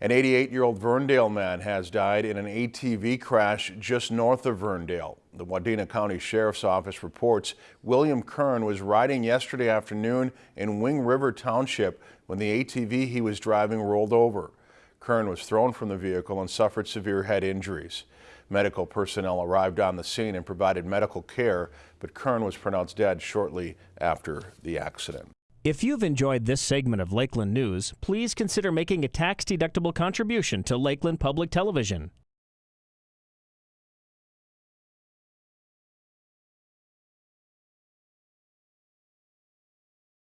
An 88-year-old Verndale man has died in an ATV crash just north of Verndale. The Wadena County Sheriff's Office reports William Kern was riding yesterday afternoon in Wing River Township when the ATV he was driving rolled over. Kern was thrown from the vehicle and suffered severe head injuries. Medical personnel arrived on the scene and provided medical care, but Kern was pronounced dead shortly after the accident. If you've enjoyed this segment of Lakeland News, please consider making a tax-deductible contribution to Lakeland Public Television.